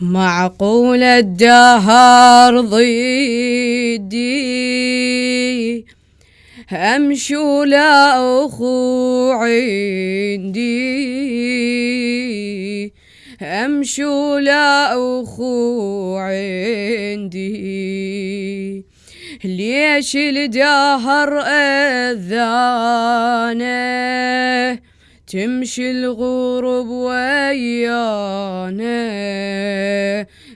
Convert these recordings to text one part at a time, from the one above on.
معقول الدهر ضدي أمشي ولا اخو عندي. أمشي ولا اخو عندي. ليش الدهر اذانه تمشي الغروب ويانا.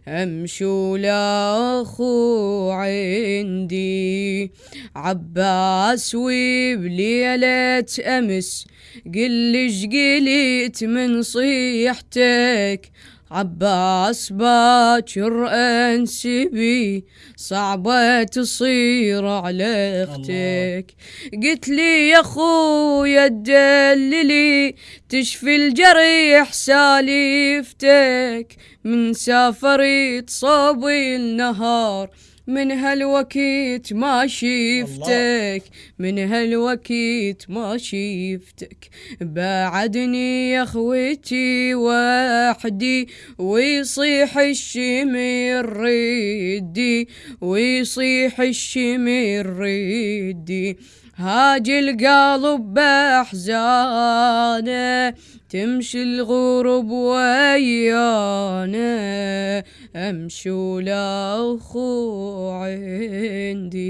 أمشي ولا اخو عندي. عباس وبليلة أمس قلش قليت من صيحتك؟ عباس باكر انسبي صعبة تصير على أختك. قلت لي يا خويا تدللي تشفي الجريح سالفتك. من سافرت صوبي النهار من هالوقت ما شفتك من هالوقت ما شفتك. بعدني يا أخوتي وحدي ويصيح الشمر ردي ويصيح الشمر ردي. هاجي القلب بأحزانه تمشي الغروب ويانا. أمشي ولا أخو عندي.